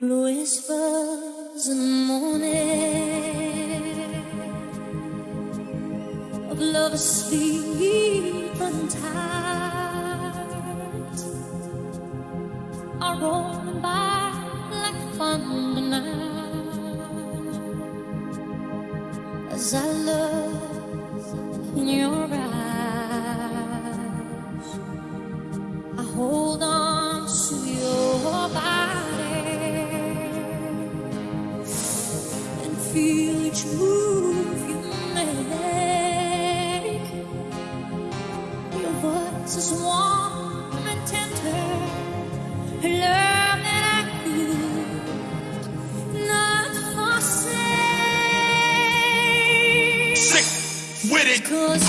Whispers in the morning of love asleep untied. Are rolling by like thunder now as I look in your feel each move you make. Your voice is warm and tender, love that I could not forsake. Sick with it. Cause